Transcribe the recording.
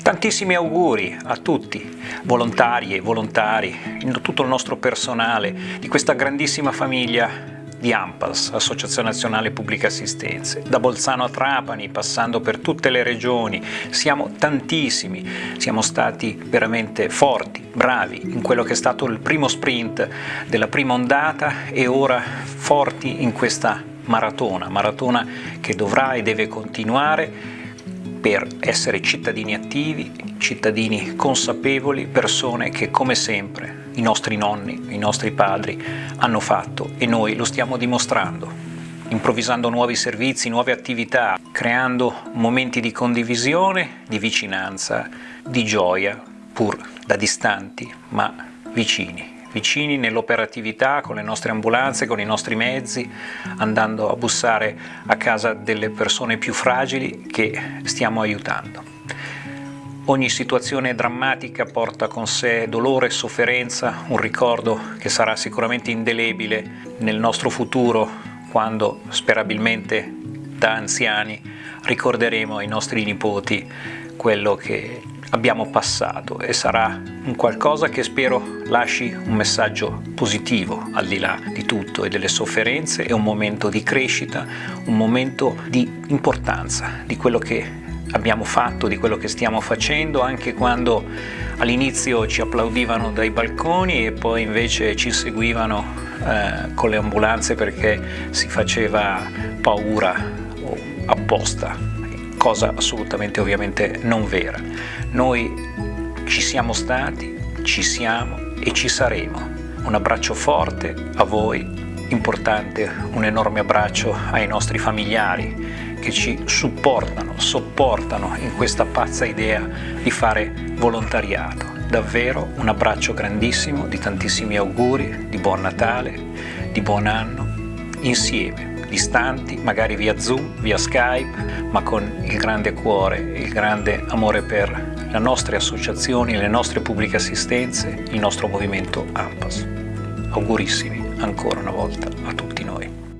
Tantissimi auguri a tutti, volontari e volontari, tutto il nostro personale di questa grandissima famiglia di AMPAS, Associazione Nazionale Pubblica Assistenze, da Bolzano a Trapani, passando per tutte le regioni, siamo tantissimi, siamo stati veramente forti, bravi in quello che è stato il primo sprint della prima ondata e ora forti in questa maratona, maratona che dovrà e deve continuare per essere cittadini attivi, cittadini consapevoli, persone che come sempre i nostri nonni, i nostri padri hanno fatto e noi lo stiamo dimostrando, improvvisando nuovi servizi, nuove attività, creando momenti di condivisione, di vicinanza, di gioia, pur da distanti ma vicini vicini nell'operatività con le nostre ambulanze, con i nostri mezzi, andando a bussare a casa delle persone più fragili che stiamo aiutando. Ogni situazione drammatica porta con sé dolore sofferenza, un ricordo che sarà sicuramente indelebile nel nostro futuro quando sperabilmente da anziani ricorderemo ai nostri nipoti quello che abbiamo passato e sarà un qualcosa che spero lasci un messaggio positivo al di là di tutto e delle sofferenze, è un momento di crescita, un momento di importanza di quello che abbiamo fatto, di quello che stiamo facendo, anche quando all'inizio ci applaudivano dai balconi e poi invece ci seguivano eh, con le ambulanze perché si faceva paura apposta cosa assolutamente ovviamente non vera. Noi ci siamo stati, ci siamo e ci saremo. Un abbraccio forte a voi, importante un enorme abbraccio ai nostri familiari che ci supportano, sopportano in questa pazza idea di fare volontariato. Davvero un abbraccio grandissimo, di tantissimi auguri, di buon Natale, di buon anno, insieme distanti, magari via Zoom, via Skype, ma con il grande cuore, il grande amore per le nostre associazioni, le nostre pubbliche assistenze, il nostro movimento AMPAS. Augurissimi ancora una volta a tutti noi.